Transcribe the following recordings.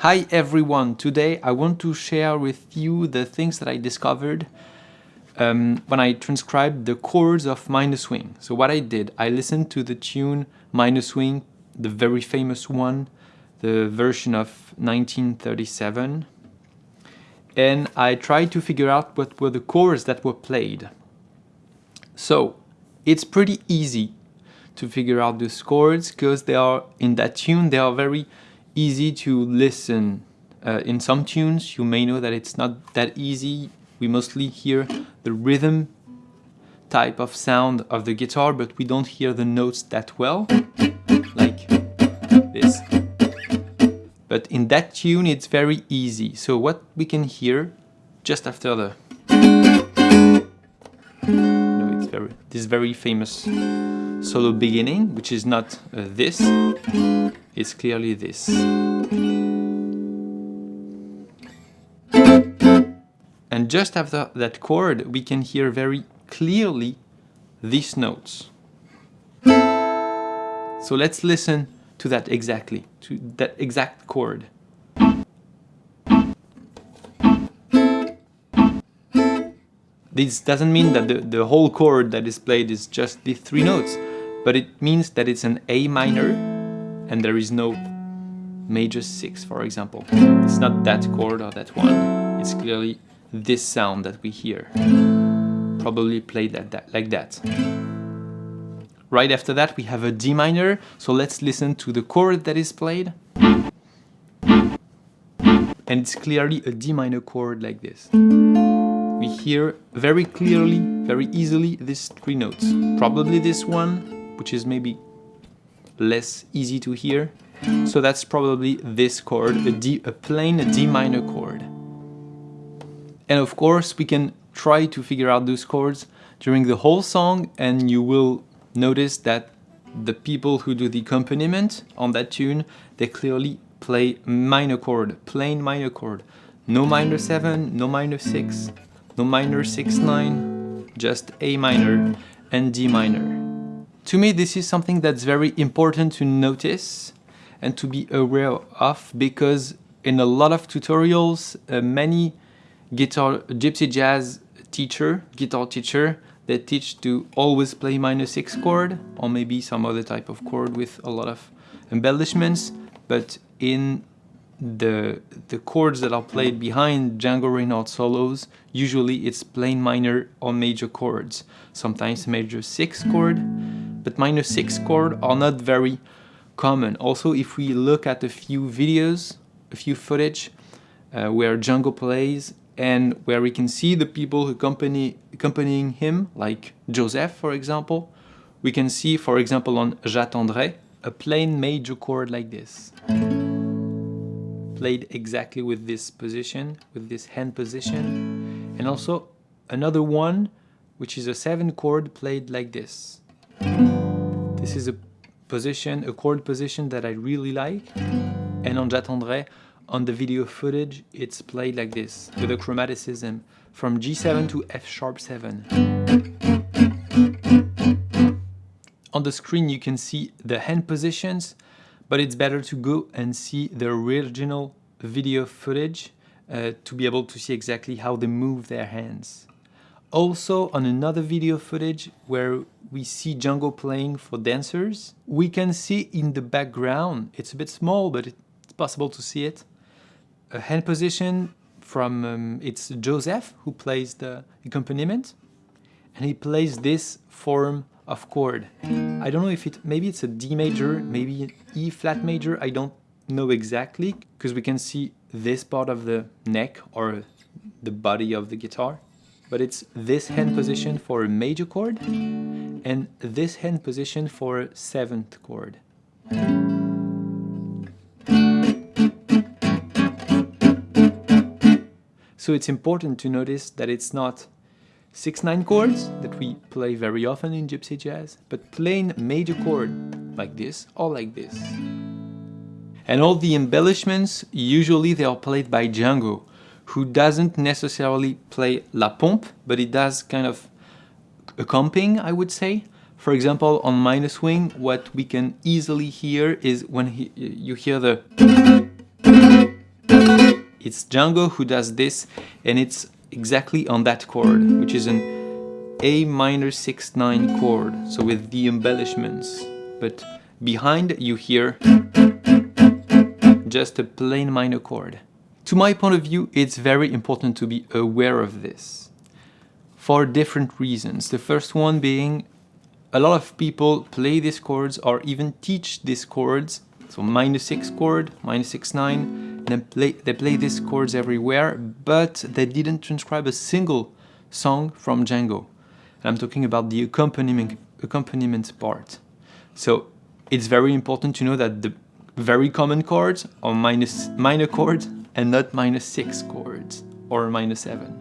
Hi everyone, today I want to share with you the things that I discovered um, when I transcribed the chords of Minor Swing. So what I did, I listened to the tune Minor Swing, the very famous one, the version of 1937, and I tried to figure out what were the chords that were played. So it's pretty easy to figure out the chords because they are in that tune, they are very easy to listen. Uh, in some tunes, you may know that it's not that easy. We mostly hear the rhythm type of sound of the guitar, but we don't hear the notes that well, like this. But in that tune, it's very easy. So what we can hear just after the this very famous solo beginning, which is not uh, this, it's clearly this. And just after that chord, we can hear very clearly these notes. So let's listen to that exactly, to that exact chord. This doesn't mean that the, the whole chord that is played is just the three notes, but it means that it's an A minor and there is no major 6 for example. It's not that chord or that one, it's clearly this sound that we hear. Probably played that, like that. Right after that we have a D minor, so let's listen to the chord that is played. And it's clearly a D minor chord like this. We hear very clearly, very easily these three notes. Probably this one, which is maybe less easy to hear. So that's probably this chord, a, D, a plain D minor chord. And of course we can try to figure out those chords during the whole song and you will notice that the people who do the accompaniment on that tune, they clearly play minor chord, plain minor chord. No minor 7, no minor 6, no minor 6, 9, just A minor and D minor. To me, this is something that's very important to notice and to be aware of because in a lot of tutorials, uh, many guitar gypsy jazz teacher, guitar teacher, they teach to always play minor six chord or maybe some other type of chord with a lot of embellishments. But in the the chords that are played behind Django Reinhardt solos, usually it's plain minor or major chords. Sometimes major six chord, but minor 6 chord are not very common. Also, if we look at a few videos, a few footage uh, where Django plays and where we can see the people accompany, accompanying him, like Joseph, for example, we can see, for example, on J'attendrai, a plain major chord like this. Played exactly with this position, with this hand position. And also another one, which is a 7 chord played like this. This is a position, a chord position that I really like. And on J'attendrai, on the video footage, it's played like this, with a chromaticism from G7 to F sharp 7. On the screen you can see the hand positions, but it's better to go and see the original video footage uh, to be able to see exactly how they move their hands. Also on another video footage where we see Django playing for dancers, we can see in the background, it's a bit small but it's possible to see it, a hand position from, um, it's Joseph who plays the accompaniment and he plays this form of chord. I don't know if it, maybe it's a D major, maybe E flat major, I don't know exactly because we can see this part of the neck or the body of the guitar but it's this hand position for a major chord and this hand position for a seventh chord. So it's important to notice that it's not 6-9 chords that we play very often in gypsy jazz, but plain major chord like this or like this. And all the embellishments, usually they are played by Django, who doesn't necessarily play la pompe, but he does kind of accompanying, I would say. For example, on minor swing, what we can easily hear is when he, you hear the it's Django who does this and it's exactly on that chord, which is an A minor 6-9 chord, so with the embellishments. But behind you hear just a plain minor chord. To my point of view, it's very important to be aware of this for different reasons. The first one being a lot of people play these chords or even teach these chords so minor 6 chord, minor 6 9, then play, they play these chords everywhere, but they didn't transcribe a single song from Django. And I'm talking about the accompaniment, accompaniment part. So it's very important to know that the very common chords are minus, minor chords and not minus 6 chords or minus 7.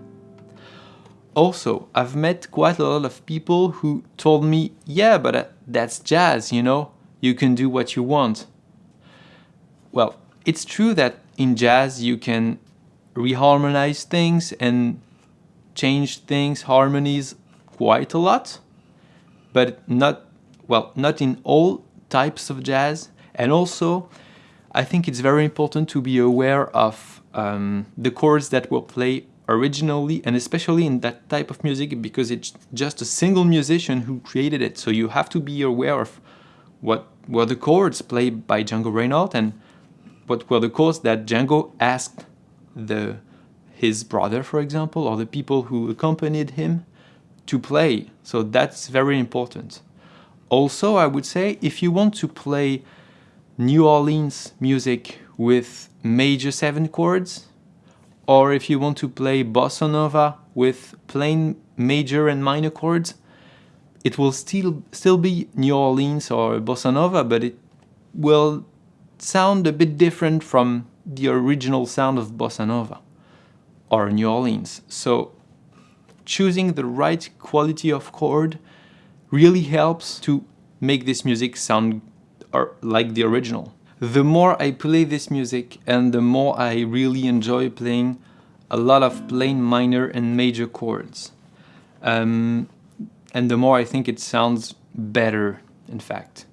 Also, I've met quite a lot of people who told me, yeah, but uh, that's jazz, you know, you can do what you want. Well, it's true that in jazz you can reharmonize things and change things, harmonies quite a lot, but not, well, not in all types of jazz. And also, I think it's very important to be aware of um, the chords that will play originally and especially in that type of music because it's just a single musician who created it. So you have to be aware of what were the chords played by Django Reinhardt and what were the chords that Django asked the his brother, for example, or the people who accompanied him to play. So that's very important. Also, I would say if you want to play New Orleans music with major seven chords, or if you want to play bossa nova with plain major and minor chords, it will still still be New Orleans or bossa nova, but it will sound a bit different from the original sound of bossa nova or New Orleans. So choosing the right quality of chord really helps to make this music sound like the original. The more I play this music and the more I really enjoy playing a lot of plain minor and major chords. Um, and the more I think it sounds better, in fact.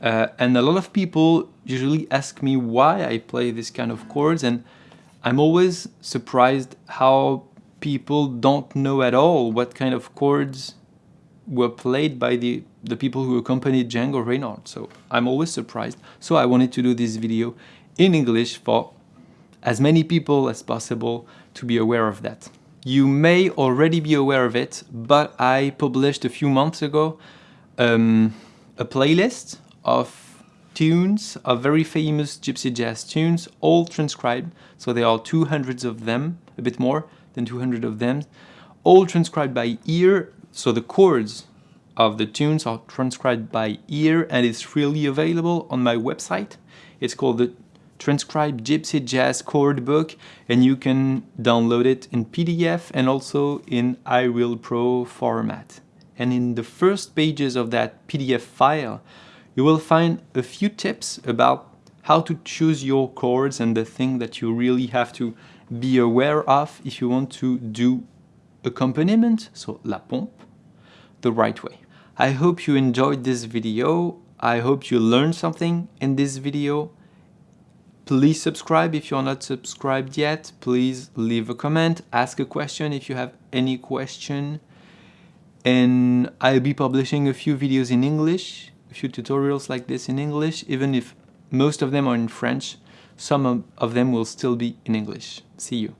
Uh, and a lot of people usually ask me why I play this kind of chords and I'm always surprised how people don't know at all what kind of chords were played by the, the people who accompanied Django Reinhardt. So I'm always surprised. So I wanted to do this video in English for as many people as possible to be aware of that. You may already be aware of it, but I published a few months ago um, a playlist of tunes, of very famous gypsy jazz tunes, all transcribed. So there are 200 of them, a bit more than 200 of them, all transcribed by ear. So the chords of the tunes are transcribed by ear and it's freely available on my website. It's called the Transcribed Gypsy Jazz Chord Book and you can download it in PDF and also in iReal Pro format. And in the first pages of that PDF file, you will find a few tips about how to choose your chords and the thing that you really have to be aware of if you want to do accompaniment, so la pompe, the right way. I hope you enjoyed this video. I hope you learned something in this video. Please subscribe if you're not subscribed yet. Please leave a comment, ask a question if you have any question. And I'll be publishing a few videos in English few tutorials like this in English, even if most of them are in French, some of them will still be in English. See you.